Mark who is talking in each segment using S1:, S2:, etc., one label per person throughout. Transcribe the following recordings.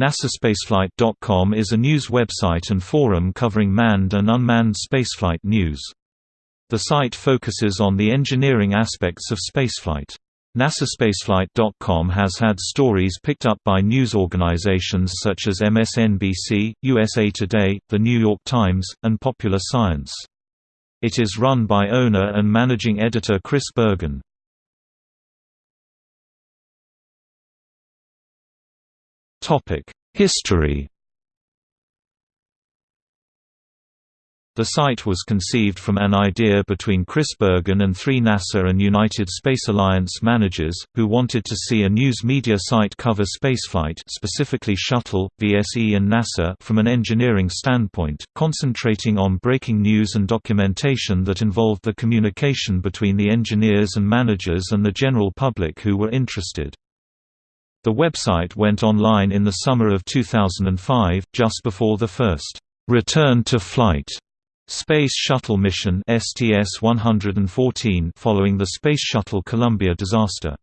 S1: NASAspaceflight.com is a news website and forum covering manned and unmanned spaceflight news. The site focuses on the engineering aspects of spaceflight. NASAspaceflight.com has had stories picked up by news organizations such as MSNBC, USA Today, The New York Times, and Popular Science. It is run by owner and managing editor Chris Bergin. History The site was conceived from an idea between Chris Bergin and three NASA and United Space Alliance managers, who wanted to see a news media site cover spaceflight specifically shuttle, VSE and NASA from an engineering standpoint, concentrating on breaking news and documentation that involved the communication between the engineers and managers and the general public who were interested. The website went online in the summer of 2005, just before the first return to flight Space Shuttle mission STS-114 following the Space Shuttle Columbia disaster.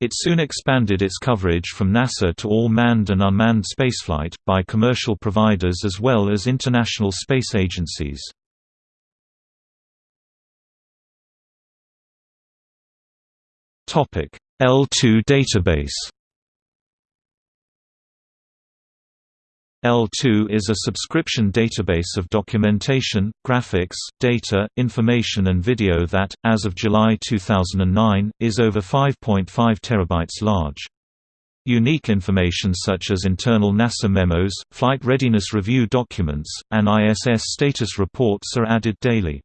S1: It soon expanded its coverage from NASA to all manned and unmanned spaceflight, by commercial providers as well as international space agencies. L2 database L2 is a subscription database of documentation, graphics, data, information and video that, as of July 2009, is over 5.5 terabytes large. Unique information such as internal NASA memos, flight readiness review documents, and ISS status reports are added daily.